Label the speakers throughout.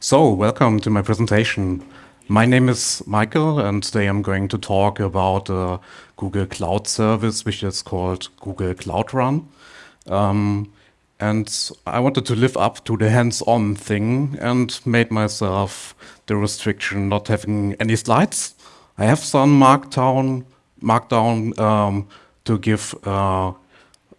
Speaker 1: So, welcome to my presentation. My name is Michael, and today I'm going to talk about a Google Cloud service, which is called Google Cloud Run. Um, and I wanted to live up to the hands-on thing and made myself the restriction not having any slides. I have some markdown, markdown um, to give uh,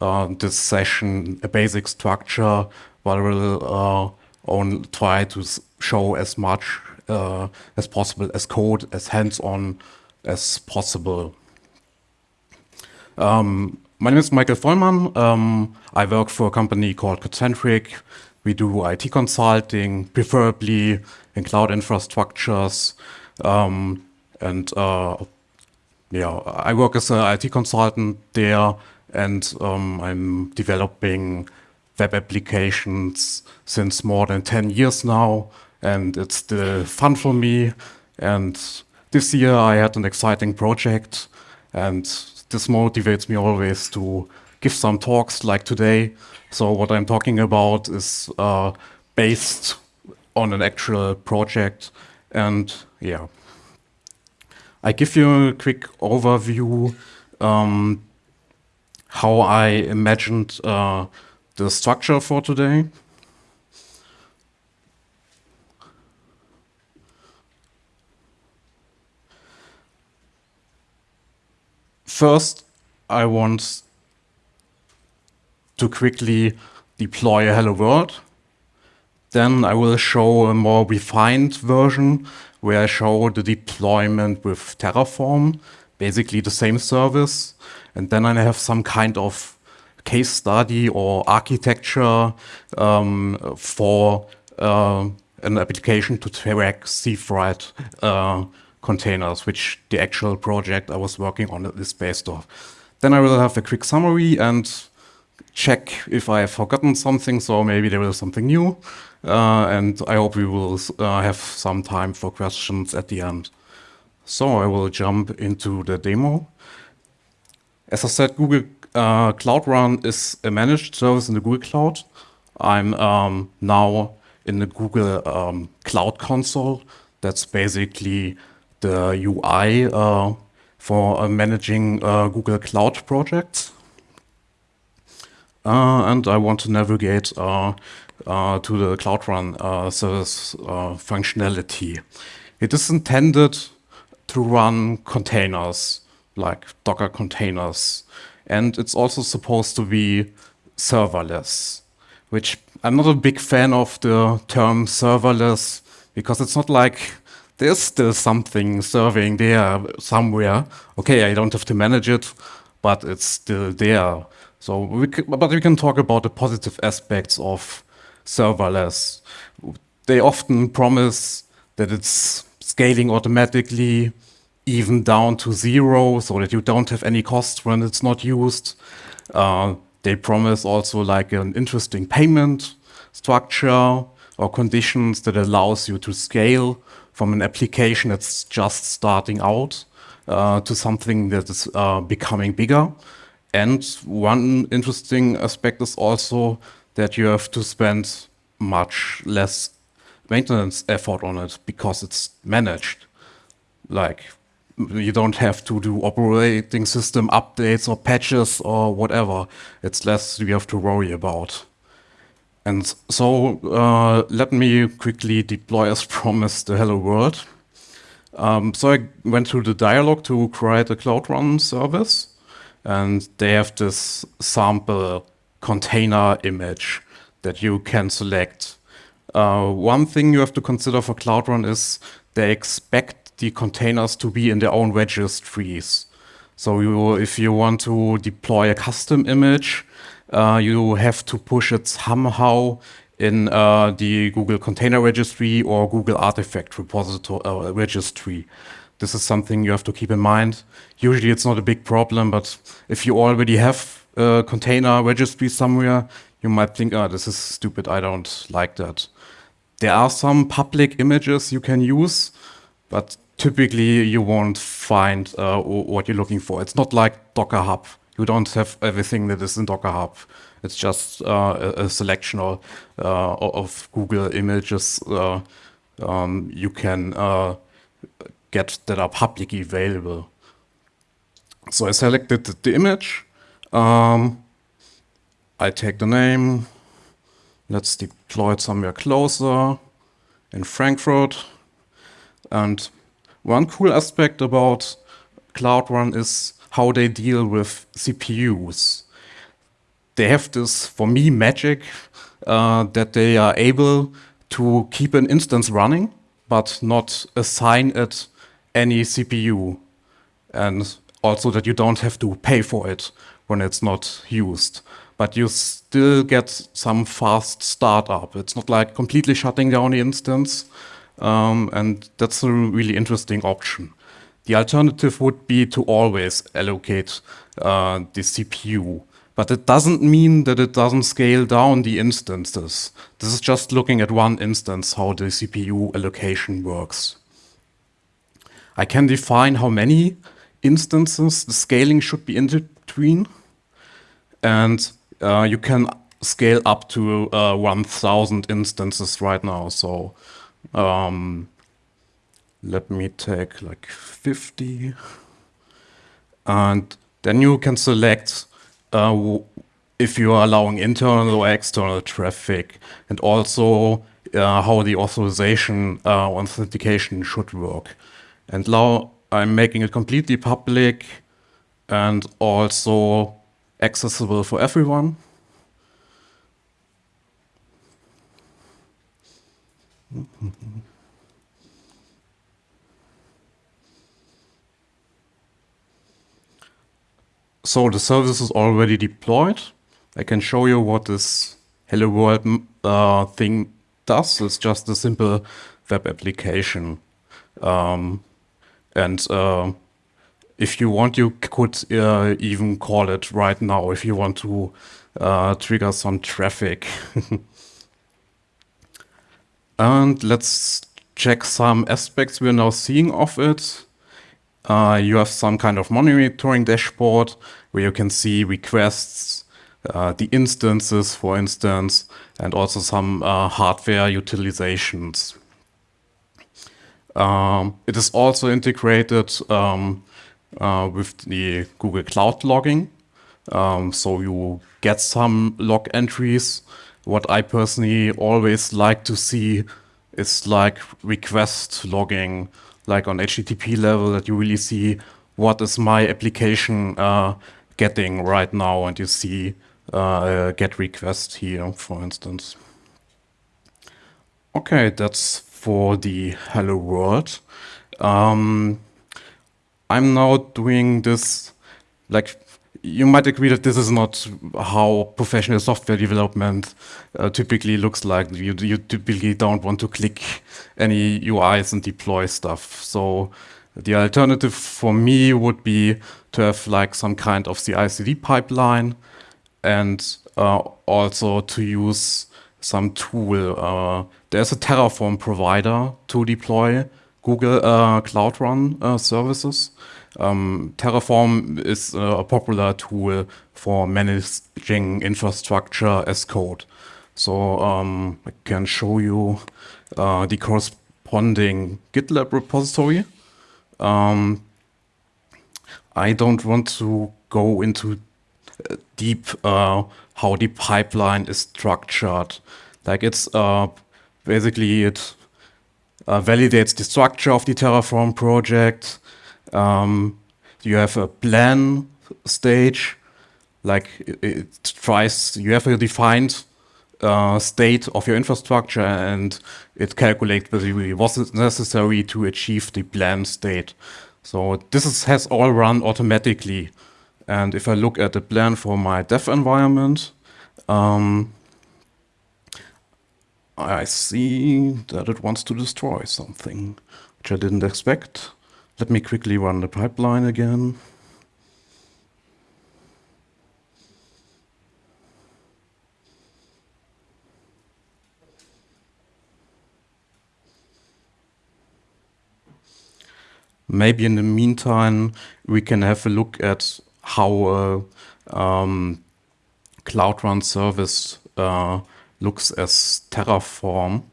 Speaker 1: uh, this session a basic structure, I will uh, only try to show as much uh, as possible as code, as hands-on as possible. Um, my name is Michael Vollmann. Um, I work for a company called Codecentric. We do IT consulting, preferably in cloud infrastructures. Um, and uh, yeah, I work as an IT consultant there, and um, I'm developing web applications since more than 10 years now and it's still fun for me. And this year I had an exciting project and this motivates me always to give some talks like today. So what I'm talking about is uh, based on an actual project and yeah. I give you a quick overview um, how I imagined uh, the structure for today. First, I want to quickly deploy a Hello World. Then I will show a more refined version where I show the deployment with Terraform, basically the same service. And then I have some kind of case study or architecture um, for uh, an application to track sea freight uh, containers, which the actual project I was working on is based off. Then I will have a quick summary and check if I have forgotten something, so maybe there is something new. Uh, and I hope we will uh, have some time for questions at the end. So I will jump into the demo. As I said, Google uh, Cloud Run is a managed service in the Google Cloud. I'm um, now in the Google um, Cloud Console. That's basically the UI uh, for uh, managing uh, Google Cloud projects. and I want to navigate to the Cloud Run service functionality. It is intended to run containers, like Docker containers. And it's also supposed to be serverless, which I'm not a big fan of the term serverless because it's not like there's still something serving there somewhere. Okay, I don't have to manage it, but it's still there. So, we but we can talk about the positive aspects of serverless. They often promise that it's scaling automatically, even down to zero, so that you don't have any costs when it's not used. Uh, they promise also like an interesting payment structure or conditions that allows you to scale from an application that's just starting out uh, to something that is uh, becoming bigger. And one interesting aspect is also that you have to spend much less maintenance effort on it because it's managed. Like you don't have to do operating system updates or patches or whatever. It's less you have to worry about. And so uh, let me quickly deploy as promised the hello world. Um, so I went through the dialog to create a Cloud Run service. And they have this sample container image that you can select. Uh, one thing you have to consider for Cloud Run is they expect the containers to be in their own registries. So you, if you want to deploy a custom image, uh, you have to push it somehow in uh, the Google Container Registry or Google Artifact repository uh, registry. This is something you have to keep in mind. Usually it's not a big problem, but if you already have a container registry somewhere, you might think, oh, this is stupid, I don't like that. There are some public images you can use, but typically you won't find uh, what you're looking for. It's not like Docker Hub you don't have everything that is in Docker Hub. It's just uh, a, selection of, uh, of Google images uh, um, you can uh, get that are publicly available. So I selected the image. Um, I take the name. Let's deploy it somewhere closer in Frankfurt. And one cool aspect about Cloud Run is how they deal with CPUs. They have this, for me, magic uh, that they are able to keep an instance running, but not assign it any CPU. And also that you don't have to pay for it when it's not used. But you still get some fast startup. It's not like completely shutting down the instance. Um, and that's a really interesting option. The alternative would be to always allocate uh, the CPU. But it doesn't mean that it doesn't scale down the instances. This is just looking at one instance, how the CPU allocation works. I can define how many instances the scaling should be in between. And uh, you can scale up to uh, 1000 instances right now. So um, let me take like 50. And then you can select uh, if you are allowing internal or external traffic and also uh, how the authorization uh, authentication should work. And now I'm making it completely public and also accessible for everyone. So the service is already deployed. I can show you what this Hello World uh, thing does. It's just a simple web application. Um, and uh, if you want, you could uh, even call it right now if you want to uh, trigger some traffic. and let's check some aspects we're now seeing of it. Uh, you have some kind of monitoring dashboard where you can see requests, uh, the instances, for instance, and also some uh, hardware utilizations. Um, it is also integrated um, uh, with the Google Cloud logging. Um, so you get some log entries. What I personally always like to see is like request logging, like on HTTP level that you really see what is my application uh, getting right now and you see uh, get request here, for instance. Okay, that's for the hello world. Um, I'm now doing this, like, you might agree that this is not how professional software development uh, typically looks like. You, you typically don't want to click any UIs and deploy stuff. So the alternative for me would be to have like some kind of CI/CD pipeline and uh, also to use some tool. Uh, there's a Terraform provider to deploy Google uh, Cloud Run uh, services. Um, Terraform is uh, a popular tool for managing infrastructure as code. So um, I can show you uh, the corresponding GitLab repository. Um, I don't want to go into uh, deep uh, how the pipeline is structured. Like it's uh, basically it uh, validates the structure of the Terraform project. Um, you have a plan stage, like it, it tries, you have a defined uh, state of your infrastructure and it calculates basically what's necessary to achieve the plan state. So this is, has all run automatically. And if I look at the plan for my dev environment, um, I see that it wants to destroy something, which I didn't expect. Let me quickly run the pipeline again. Maybe in the meantime, we can have a look at how uh, um, Cloud Run service uh, looks as Terraform.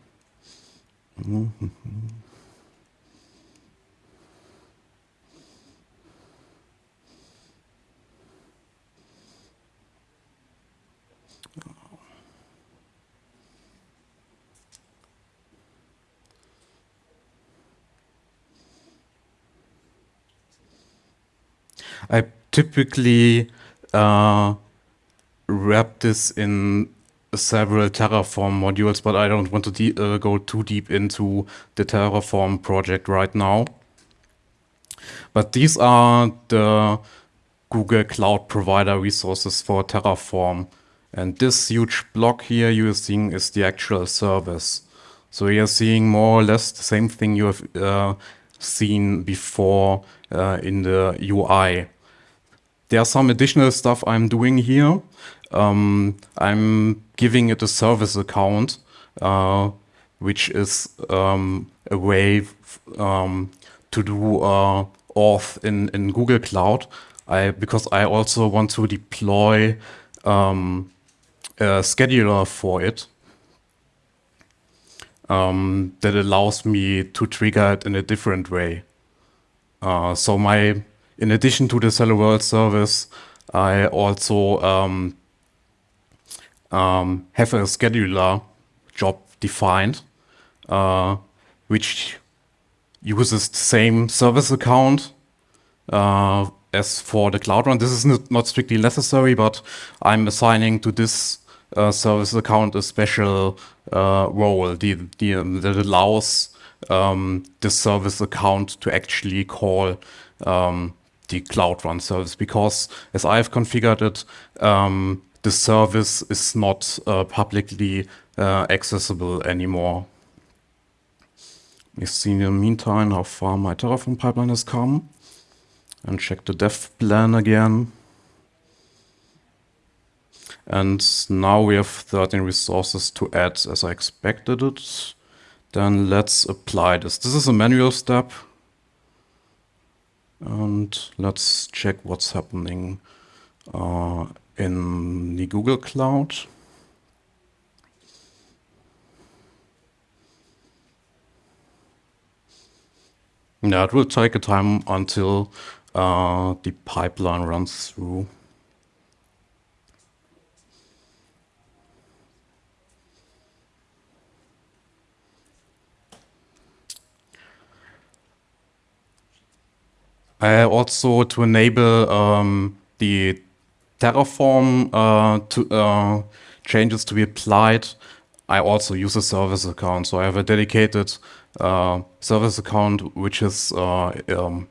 Speaker 1: I typically uh, wrap this in several Terraform modules, but I don't want to uh, go too deep into the Terraform project right now. But these are the Google Cloud Provider resources for Terraform. And this huge block here you're seeing is the actual service. So you're seeing more or less the same thing you have uh, seen before uh, in the UI. There's some additional stuff I'm doing here. Um, I'm giving it a service account, uh, which is um, a way um, to do uh, auth in, in Google Cloud. I, because I also want to deploy um, a scheduler for it um, that allows me to trigger it in a different way. Uh, so my, in addition to the Hello World service, I also um, have a scheduler job defined, uh, which uses the same service account uh, as for the Cloud Run. This is not strictly necessary, but I'm assigning to this uh, service account a special uh, role the, the, that allows um, the service account to actually call um, the Cloud Run service because as I've configured it, um, the service is not uh, publicly uh, accessible anymore. We see in the meantime how far my Terraform pipeline has come and check the dev plan again. And now we have 13 resources to add as I expected it. Then let's apply this. This is a manual step. And let's check what's happening uh, in the Google Cloud. Now it will take a time until uh, the pipeline runs through. I also to enable um, the Terraform uh, to, uh, changes to be applied, I also use a service account. So I have a dedicated uh, service account, which is uh, um,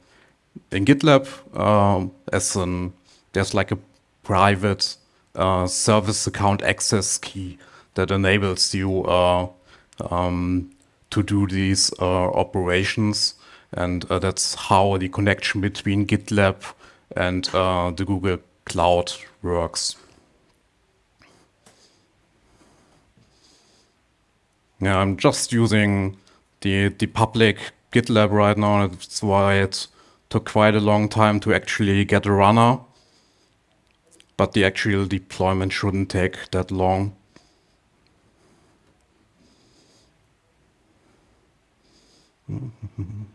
Speaker 1: in GitLab uh, as an, there's like a private uh, service account access key that enables you um, to do these operations. And that's how the connection between GitLab and the Google cloud works. Yeah, I'm just using the, the public GitLab right now. That's why it took quite a long time to actually get a runner. But the actual deployment shouldn't take that long.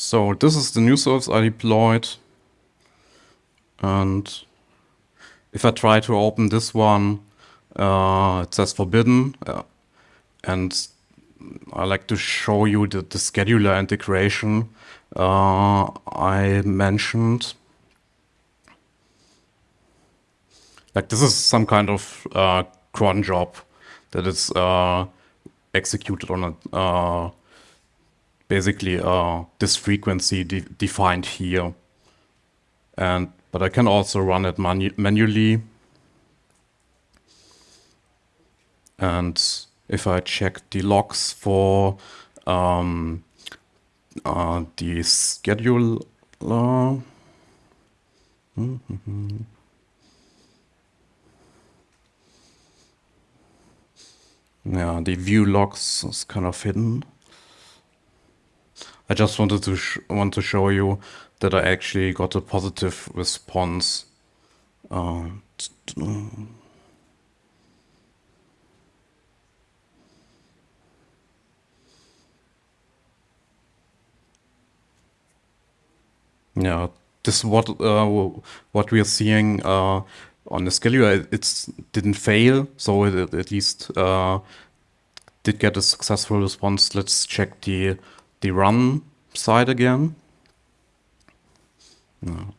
Speaker 1: So this is the new service I deployed. And if I try to open this one, uh, it says forbidden. Uh, and I like to show you the, the scheduler integration uh, I mentioned. Like this is some kind of uh, cron job that is uh, executed on a uh, basically uh, this frequency de defined here. And but I can also run it manu manually. And if I check the logs for um, uh, the scheduler, mm -hmm. yeah, the view logs is kind of hidden. I just wanted to want to show you that I actually got a positive response Uh, yeah, this what uh, what we are seeing uh, on the scheduler. It didn't fail, so it at least uh, did get a successful response. Let's check the the run side again. No.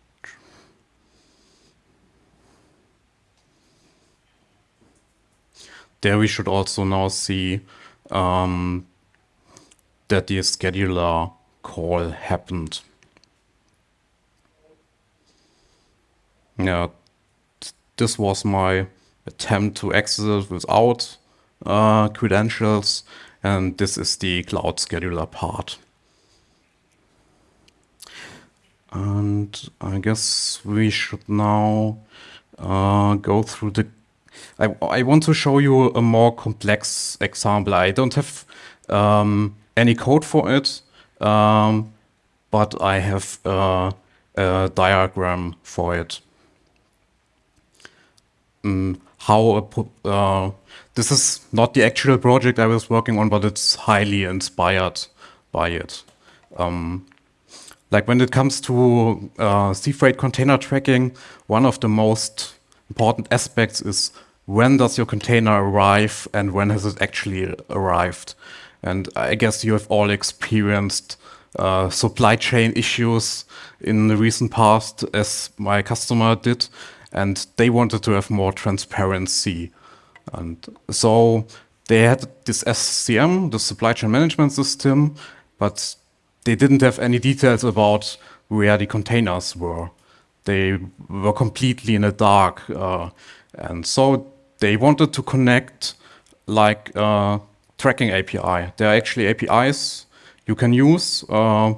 Speaker 1: There we should also now see um, that the scheduler call happened. Yeah, this was my attempt to exit without uh, credentials, and this is the cloud scheduler part. And I guess we should now uh, go through the I, I want to show you a more complex example. I don't have um, any code for it, um, but I have uh, a diagram for it. Um, how uh, this is not the actual project I was working on, but it's highly inspired by it. Um, like when it comes to uh, sea freight container tracking, one of the most important aspects is when does your container arrive and when has it actually arrived? And I guess you have all experienced uh, supply chain issues in the recent past as my customer did, and they wanted to have more transparency. And so they had this SCM, the supply chain management system, but they didn't have any details about where the containers were. They were completely in the dark. Uh, and so they wanted to connect like uh, tracking API. There are actually APIs you can use uh,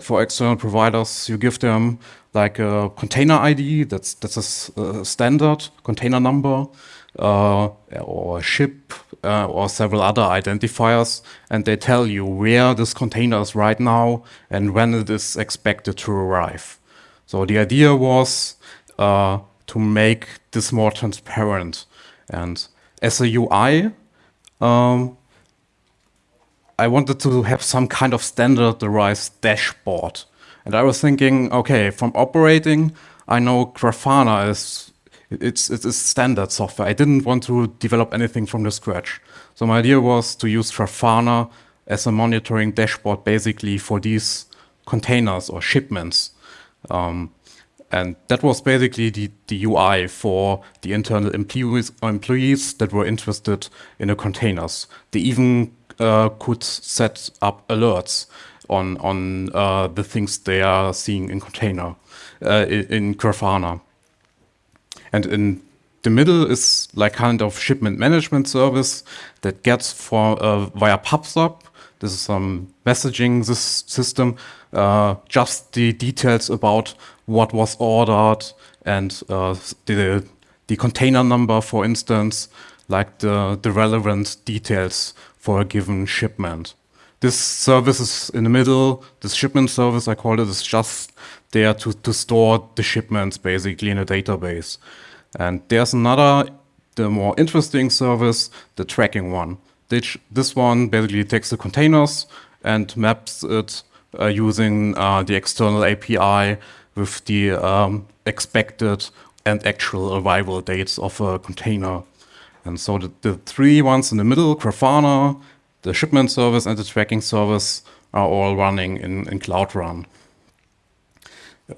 Speaker 1: for external providers. You give them like a container ID, that's, that's a, standard container number, or a ship, uh, or several other identifiers, and they tell you where this container is right now and when it is expected to arrive. So the idea was uh, to make this more transparent. And as a UI, um, I wanted to have some kind of standardized dashboard. And I was thinking, okay, from operating, I know Grafana is it's it's standard software. I didn't want to develop anything from the scratch. So my idea was to use Grafana as a monitoring dashboard basically for these containers or shipments. Um, and that was basically the, the UI for the internal employees, employees that were interested in the containers. They even uh, could set up alerts on, on uh, the things they are seeing in container, uh, in Grafana. And in the middle is like kind of shipment management service that gets for uh, via PubSub. This is some messaging system, uh, just the details about what was ordered and uh, the, the container number, for instance, like the, the relevant details for a given shipment. This service is in the middle. This shipment service, I call it, is just there to, to store the shipments basically in a database. And there's another, the more interesting service, the tracking one. This, one basically takes the containers and maps it uh, using uh, the external API with the um, expected and actual arrival dates of a container. And so the, the, three ones in the middle, Grafana, the shipment service, and the tracking service are all running in, in Cloud Run.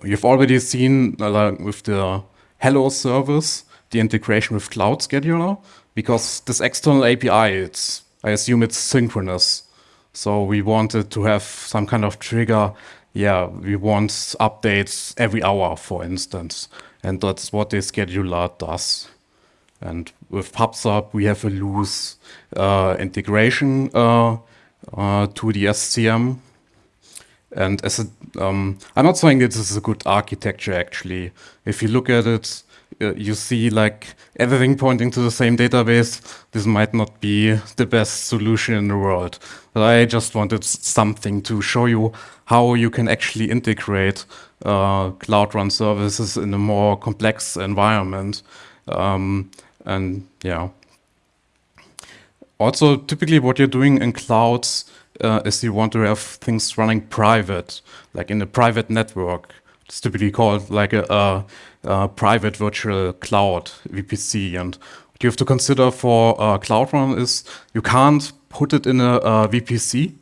Speaker 1: You've already seen uh, with the Hello service the integration with Cloud Scheduler, because this external API, it's I assume it's synchronous. So we wanted to have some kind of trigger yeah, we want updates every hour, for instance. And that's what the scheduler does. And with PubSub, we have a loose uh, integration uh, uh, to the SCM. And as a, um, I'm not saying this is a good architecture actually. If you look at it, uh, you see like everything pointing to the same database. This might not be the best solution in the world. But I just wanted something to show you how you can actually integrate uh, Cloud Run services in a more complex environment. Um, and yeah. Also, typically what you're doing in clouds uh, is you want to have things running private, like in a private network. It's typically called like a, a, a private virtual cloud, VPC. And what you have to consider for uh, Cloud Run is you can't put it in a, a VPC,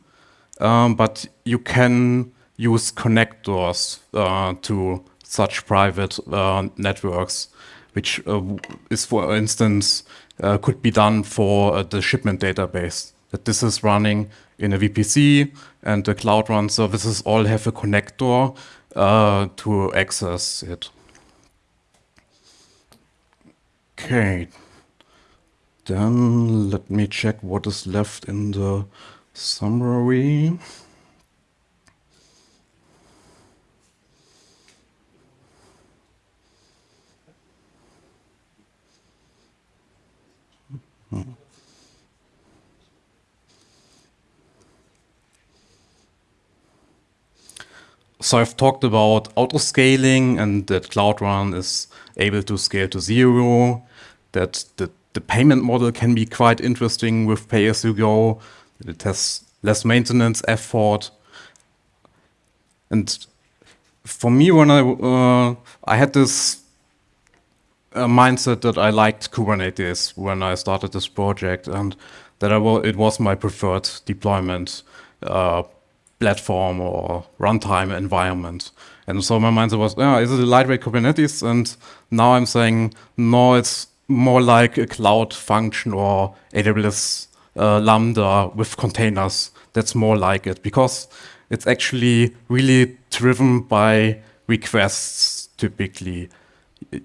Speaker 1: um, but you can use connectors uh, to such private uh, networks, which uh, is, for instance, uh, could be done for uh, the shipment database. That this is running in a VPC and the Cloud Run services all have a connector to access it. Okay, then let me check what is left in the summary. So I've talked about auto-scaling and that Cloud Run is able to scale to zero, that the, the payment model can be quite interesting with pay-as-you-go, it has less maintenance effort. And for me, when I, uh, I had this uh, mindset that I liked Kubernetes when I started this project and that I it was my preferred deployment uh, platform or runtime environment. And so my mindset was, yeah, is it a lightweight Kubernetes? And now I'm saying, no, it's more like a cloud function or AWS uh, Lambda with containers. That's more like it because it's actually really driven by requests typically.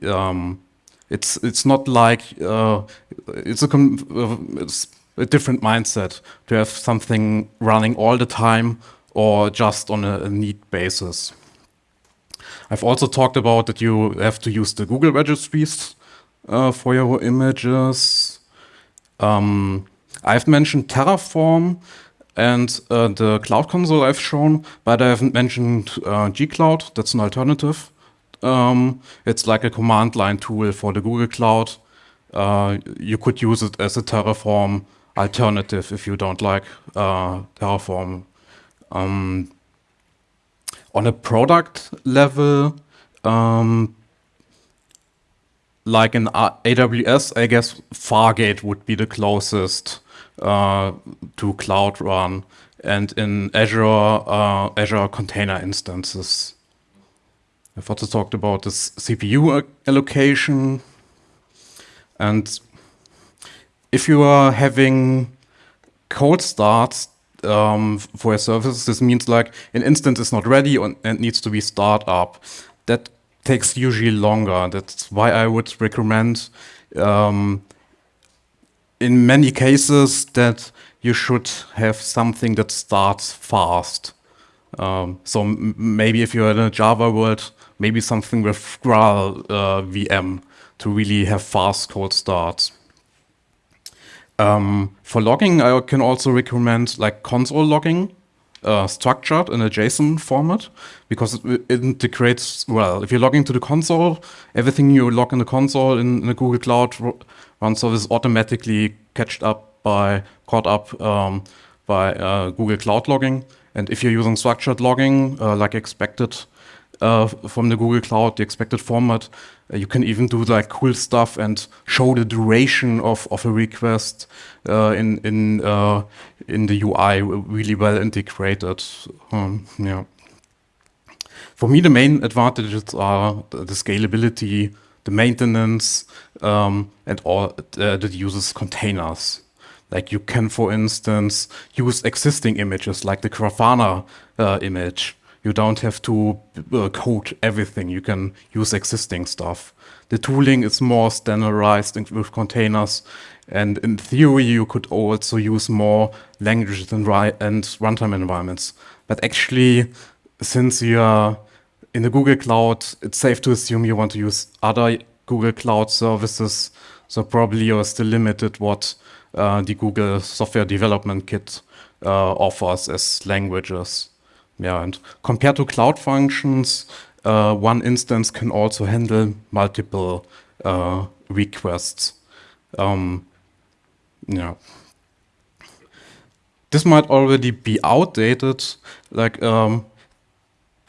Speaker 1: Um, it's it's not like uh, it's a uh, it's a different mindset to have something running all the time or just on a, need basis. I've also talked about that you have to use the Google registries uh, for your images. Um, I've mentioned Terraform and uh, the Cloud Console I've shown, but I haven't mentioned uh, gcloud. That's an alternative. Um, it's like a command line tool for the Google Cloud. Uh, you could use it as a Terraform alternative if you don't like uh, Terraform um, on a product level, um, like in AWS, I guess Fargate would be the closest uh, to Cloud Run, and in Azure, uh, Azure Container Instances. I've also talked about this CPU allocation, and if you are having cold starts um, for a service, this means like an instance is not ready and needs to be start up. That takes usually longer. That's why I would recommend um, in many cases that you should have something that starts fast. Um, so maybe if you're in a Java world, maybe something with Graal uh, VM to really have fast cold starts. Um, for logging, I can also recommend like console logging, uh, structured in a JSON format, because it integrates well. If you're logging to the console, everything you log in the console in, in the Google Cloud Run service automatically catched up by caught up um, by uh, Google Cloud logging. And if you're using structured logging, uh, like expected uh, from the Google Cloud, the expected format, you can even do like cool stuff and show the duration of, of a request uh, in in uh, in the UI really well integrated. Um, yeah. For me, the main advantages are the, the scalability, the maintenance, um, and all uh, that uses containers. Like you can, for instance, use existing images like the Grafana uh, image you don't have to uh, code everything. You can use existing stuff. The tooling is more standardized with containers. And in theory, you could also use more languages and, and runtime environments. But actually, since you are in the Google Cloud, it's safe to assume you want to use other Google Cloud services. So probably you're still limited what uh, the Google Software Development Kit uh, offers as languages. Yeah, and compared to Cloud Functions, uh, one instance can also handle multiple uh, requests. Um, yeah. This might already be outdated. Like um,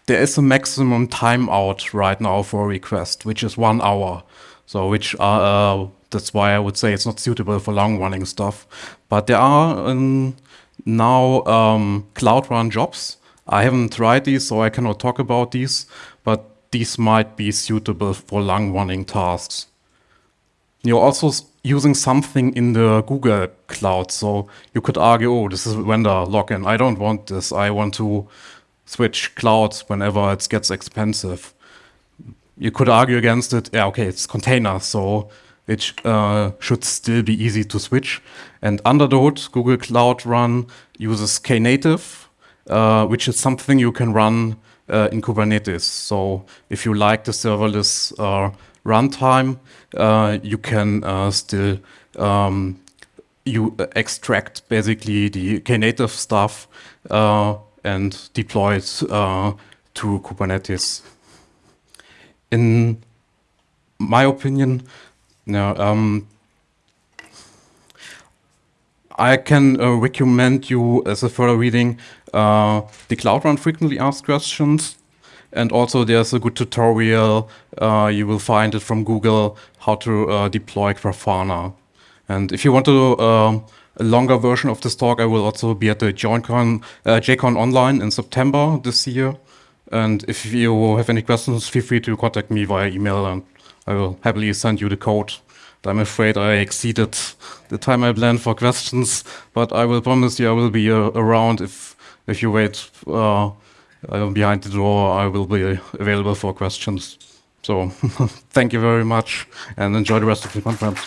Speaker 1: there is a maximum timeout right now for a request, which is one hour. So which are, uh, that's why I would say it's not suitable for long running stuff. But there are um, now um, Cloud Run jobs. I haven't tried these, so I cannot talk about these, but these might be suitable for long running tasks. You're also using something in the Google Cloud. So you could argue, oh, this is vendor lock-in. I don't want this. I want to switch clouds whenever it gets expensive. You could argue against it. Yeah, okay, it's container, so it uh, should still be easy to switch. And under the hood, Google Cloud Run uses Knative, uh, which is something you can run uh, in Kubernetes. So if you like the serverless uh, runtime, uh, you can uh, still um, you extract basically the Knative stuff and deploy it to Kubernetes. In my opinion, no, um, I can uh, recommend you as a further reading uh, the Cloud Run frequently asked questions and also there's a good tutorial, uh, you will find it from Google, how to uh, deploy Grafana. And if you want to um, a longer version of this talk, I will also be at the uh, JCon Online in September this year. And if you have any questions, feel free to contact me via email and I will happily send you the code. I'm afraid I exceeded the time I planned for questions, but I will promise you I will be uh, around if if you wait uh, uh, behind the door, I will be available for questions. So thank you very much and enjoy the rest of the conference.